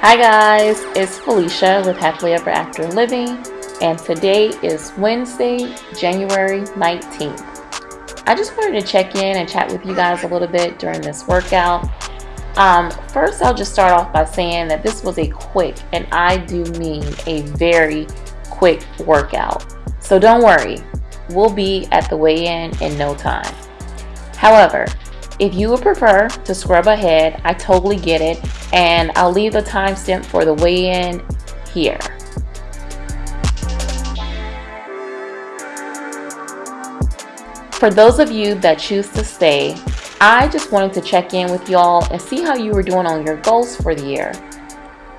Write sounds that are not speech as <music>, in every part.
Hi guys, it's Felicia with Happily Ever After Living and today is Wednesday, January 19th. I just wanted to check in and chat with you guys a little bit during this workout. Um, first, I'll just start off by saying that this was a quick, and I do mean a very quick workout. So don't worry, we'll be at the weigh-in in no time. However, if you would prefer to scrub ahead, I totally get it, and I'll leave the timestamp for the weigh-in here. For those of you that choose to stay, I just wanted to check in with y'all and see how you were doing on your goals for the year.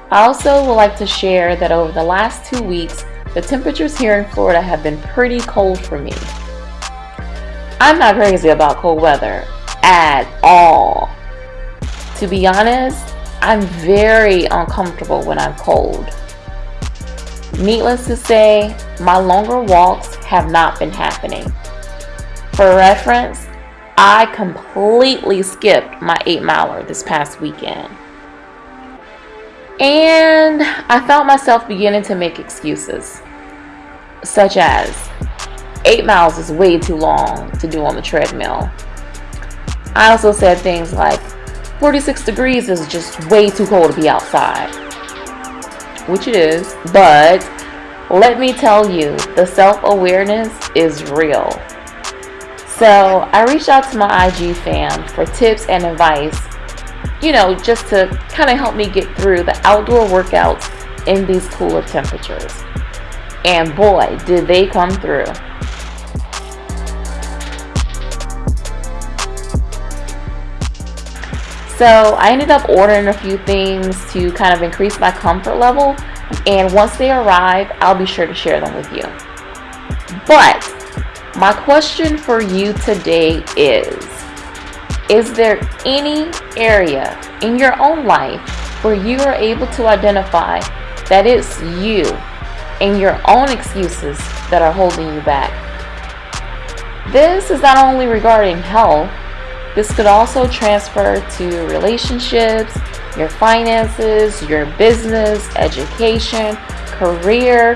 I also would like to share that over the last two weeks, the temperatures here in Florida have been pretty cold for me. I'm not crazy about cold weather at all. To be honest, I'm very uncomfortable when I'm cold. Needless to say, my longer walks have not been happening. For reference, I completely skipped my 8 miler this past weekend. And I found myself beginning to make excuses, such as 8 miles is way too long to do on the treadmill. I also said things like 46 degrees is just way too cold to be outside, which it is, but let me tell you, the self-awareness is real. So I reached out to my IG fam for tips and advice, you know, just to kind of help me get through the outdoor workouts in these cooler temperatures. And boy, did they come through. So I ended up ordering a few things to kind of increase my comfort level. And once they arrive, I'll be sure to share them with you. But my question for you today is, is there any area in your own life where you are able to identify that it's you and your own excuses that are holding you back? This is not only regarding health, this could also transfer to relationships, your finances, your business, education, career,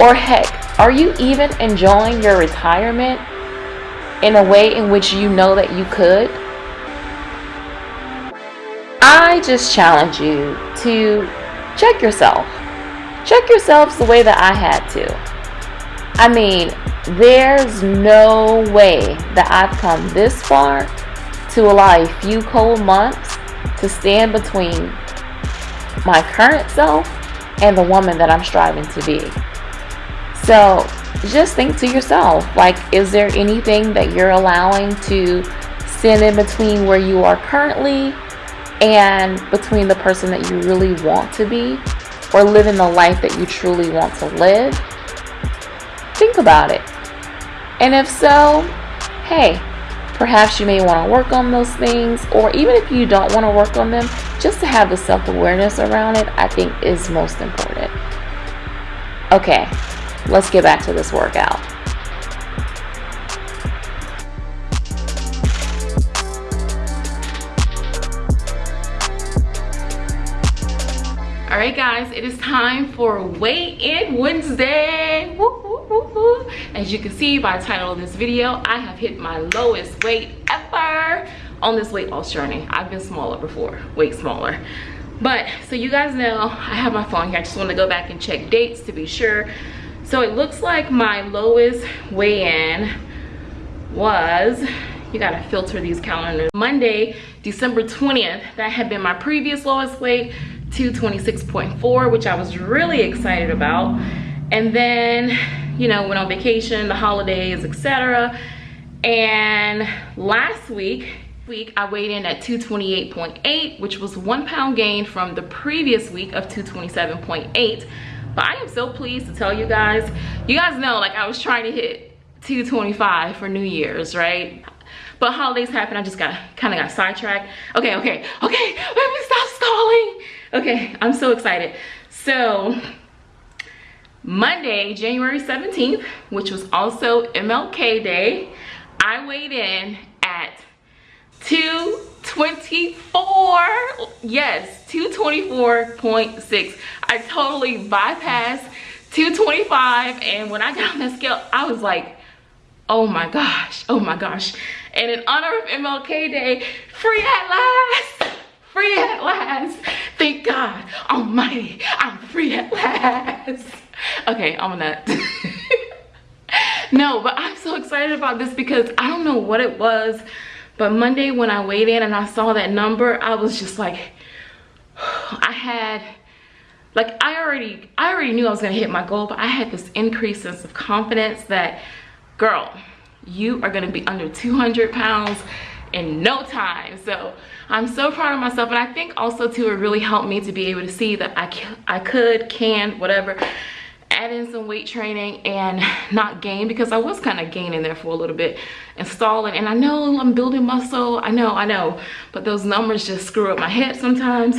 or heck, are you even enjoying your retirement in a way in which you know that you could? I just challenge you to check yourself. Check yourselves the way that I had to. I mean, there's no way that I've come this far to allow a few cold months to stand between my current self and the woman that I'm striving to be. So just think to yourself, like, is there anything that you're allowing to stand in between where you are currently and between the person that you really want to be or living the life that you truly want to live? Think about it. And if so, hey, perhaps you may want to work on those things, or even if you don't want to work on them, just to have the self awareness around it, I think is most important. Okay, let's get back to this workout. All right, guys, it is time for Weigh In Wednesday. Woo! As you can see by the title of this video, I have hit my lowest weight ever on this weight loss journey. I've been smaller before, way smaller. But, so you guys know, I have my phone here. I just want to go back and check dates to be sure. So it looks like my lowest weigh-in was, you gotta filter these calendars. Monday, December 20th, that had been my previous lowest weight, 226.4, which I was really excited about. And then you know, went on vacation, the holidays, etc. And last week, week I weighed in at 228.8, which was one pound gain from the previous week of 227.8. But I am so pleased to tell you guys, you guys know like I was trying to hit 225 for New Year's, right? But holidays happen. I just got kind of got sidetracked. Okay, okay, okay, let me stop stalling. Okay, I'm so excited. So Monday, January 17th, which was also MLK Day, I weighed in at 224 yes 224.6 i totally bypassed 225 and when i got on that scale i was like oh my gosh oh my gosh. And in honor of mlk day free at last free at last. Thank god almighty i'm free at last. Okay i'm a nut <laughs> no but i'm so excited about this because i don't know what it was but monday when i weighed in and i saw that number i was just like <sighs> i had like i already i already knew i was gonna hit my goal but i had this increased sense of confidence that girl you are gonna be under 200 pounds in no time. So i'm so proud of myself and i think also too it really helped me to be able to see that i can i could can whatever add in some weight training and not gain because I was kind of gaining there for a little bit and stalling and I know I'm building muscle I know I know but those numbers just screw up my head sometimes.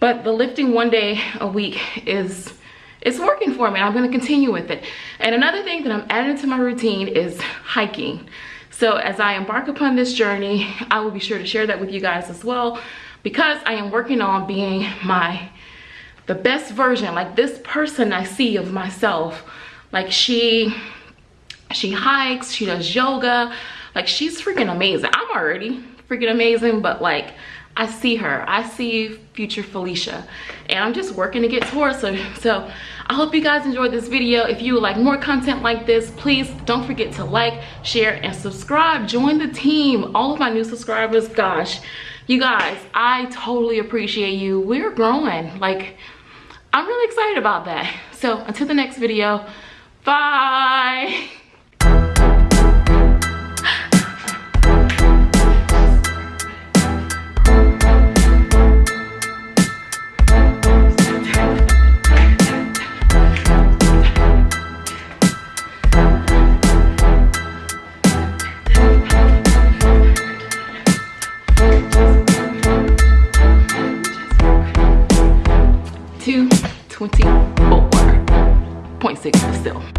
But the lifting one day a week is it's working for me I'm going to continue with it. And another thing that I'm adding to my routine is hiking. So as I embark upon this journey I will be sure to share that with you guys as well because I am working on being my the best version like this person i see of myself. Like she she hikes she does yoga. Like she's freaking amazing. I'm already freaking amazing but like i see her. I see future felicia. And i'm just working to get towards her. <laughs> So i hope you guys enjoyed this video. If you like more content like this please don't forget to like share and subscribe. Join the team. All of my new subscribers gosh. You guys i totally appreciate you. We're growing. Like i'm really excited about that. So until the next video bye <laughs> still.